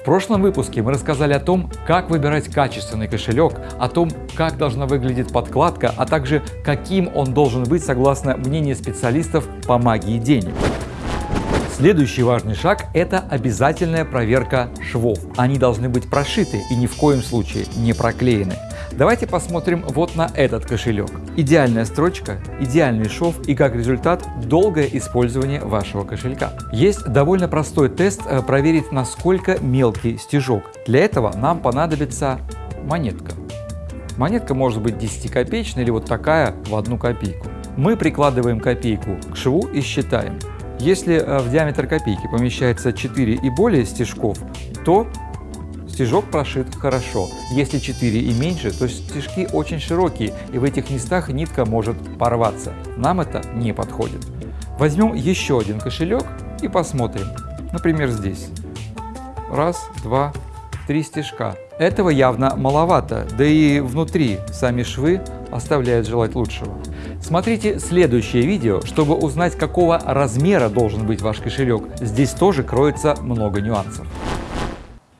В прошлом выпуске мы рассказали о том, как выбирать качественный кошелек, о том, как должна выглядеть подкладка, а также каким он должен быть согласно мнению специалистов по магии денег. Следующий важный шаг – это обязательная проверка швов. Они должны быть прошиты и ни в коем случае не проклеены. Давайте посмотрим вот на этот кошелек. Идеальная строчка, идеальный шов и как результат долгое использование вашего кошелька. Есть довольно простой тест э, проверить насколько мелкий стежок. Для этого нам понадобится монетка. Монетка может быть 10 копеечная или вот такая в одну копейку. Мы прикладываем копейку к шву и считаем. Если э, в диаметр копейки помещается 4 и более стежков, то стежок прошит хорошо. Если 4 и меньше, то стежки очень широкие, и в этих местах нитка может порваться. Нам это не подходит. Возьмем еще один кошелек и посмотрим. Например, здесь. Раз, два, три стежка. Этого явно маловато, да и внутри сами швы оставляют желать лучшего. Смотрите следующее видео, чтобы узнать, какого размера должен быть ваш кошелек. Здесь тоже кроется много нюансов.